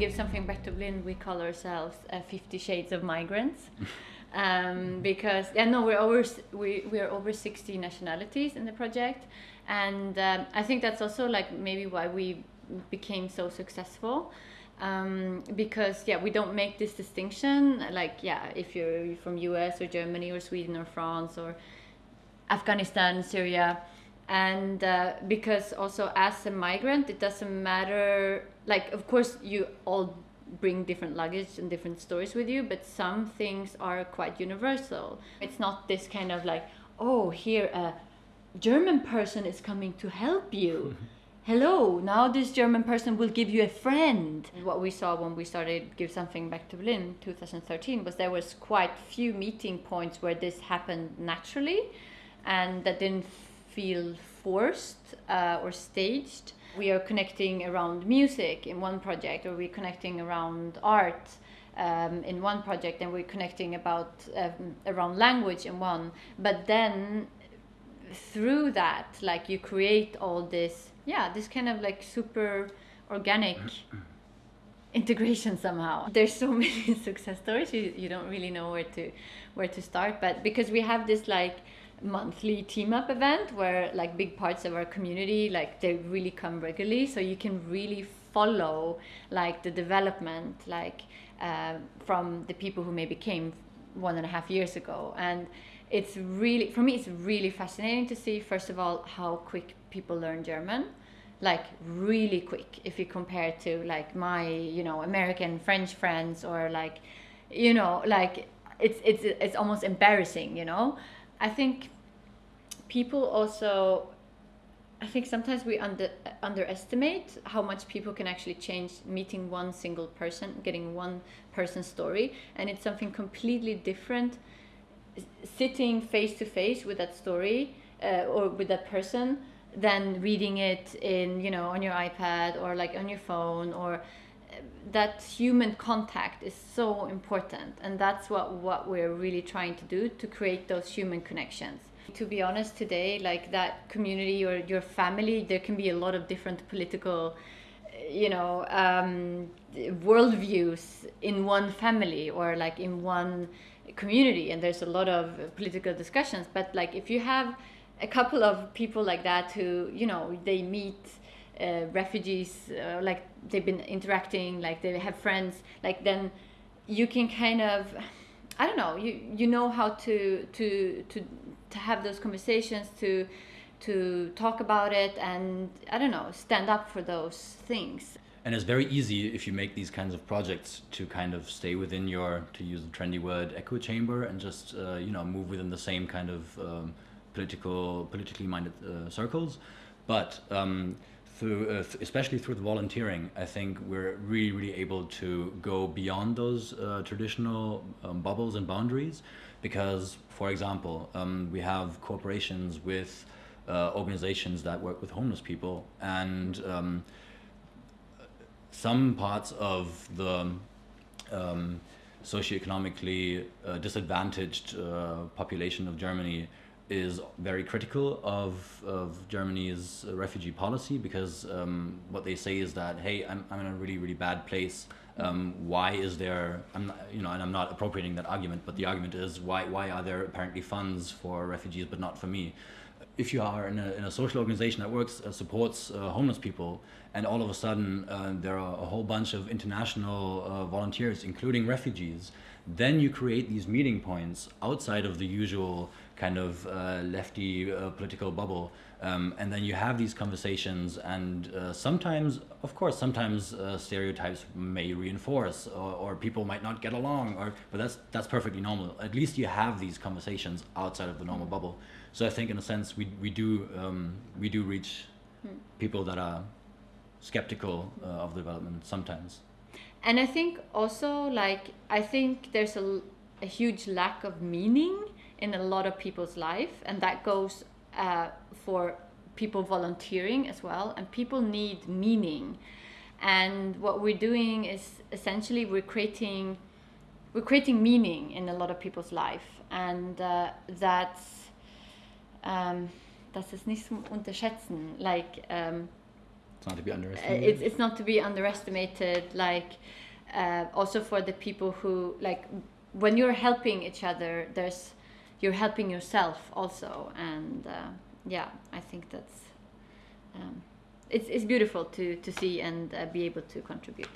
Give Something Back to Berlin, we call ourselves uh, Fifty Shades of Migrants. um, because yeah, no, we're over we we are over sixty nationalities in the project, and um, I think that's also like maybe why we became so successful. Um, because yeah, we don't make this distinction. Like yeah, if you're from U.S. or Germany or Sweden or France or Afghanistan, Syria, and uh, because also as a migrant, it doesn't matter. Like of course you all bring different luggage and different stories with you, but some things are quite universal. It's not this kind of like, oh, here a German person is coming to help you. Hello, now this German person will give you a friend. What we saw when we started Give Something Back to Berlin 2013 was there was quite few meeting points where this happened naturally and that didn't feel forced uh, or staged. We are connecting around music in one project or we're connecting around art um, in one project and we're connecting about um, around language in one. But then through that like you create all this yeah this kind of like super organic integration somehow. There's so many success stories you, you don't really know where to where to start. But because we have this like monthly team up event where like big parts of our community like they really come regularly. So you can really follow like the development like uh, from the people who maybe came one and a half years ago. And it's really for me it's really fascinating to see first of all how quick people learn german. Like really quick if you compare to like my you know american french friends or like you know like it's it's it's almost embarrassing you know I think people also I think sometimes we under underestimate how much people can actually change meeting one single person, getting one person's story, and it's something completely different sitting face to face with that story uh, or with that person than reading it in you know on your iPad or like on your phone or that human contact is so important and that's what what we're really trying to do to create those human connections. To be honest today like that community or your family there can be a lot of different political you know um, worldviews in one family or like in one community and there's a lot of political discussions. But like if you have a couple of people like that who you know they meet uh, refugees uh, like they've been interacting like they have friends like then you can kind of i don't know you you know how to to to to have those conversations to to talk about it and i don't know stand up for those things. And it's very easy if you make these kinds of projects to kind of stay within your to use the trendy word echo chamber and just uh, you know move within the same kind of um, political politically minded uh, circles. But um, through uh, especially through the volunteering i think we're really really able to go beyond those uh, traditional um, bubbles and boundaries because, for example, um, we have corporations with uh, organizations that work with homeless people, and um, some parts of the um, socioeconomically uh, disadvantaged uh, population of Germany is very critical of, of Germany's refugee policy because um, what they say is that, hey, I'm, I'm in a really, really bad place um, why is there, I'm not, you know, and I'm not appropriating that argument, but the argument is why, why are there apparently funds for refugees but not for me? If you are in a, in a social organization that works, uh, supports uh, homeless people, and all of a sudden uh, there are a whole bunch of international uh, volunteers, including refugees, then you create these meeting points outside of the usual kind of uh, lefty uh, political bubble. Um, and then you have these conversations and uh, sometimes of course sometimes uh, stereotypes may reinforce or, or, people might not get along or but that's that's perfectly normal. At least you have these conversations outside of the normal bubble. So i think in a sense we, we do um, we do reach hmm. people that are skeptical uh, of development sometimes. And i think also like i think there's a, a huge lack of meaning in a lot of people's life and that goes uh, for people volunteering as well and people need meaning. And what we're doing is essentially we're creating we're creating meaning in a lot of people's life and uh, that's um, das ist nicht zum unterschätzen. Like um, It's not to be underestimated. it's, it's not to be underestimated like uh, also for the people who like when you're helping each other there's you're helping yourself also and uh, yeah i think that's um, it's, it's beautiful to, to see and uh, be able to contribute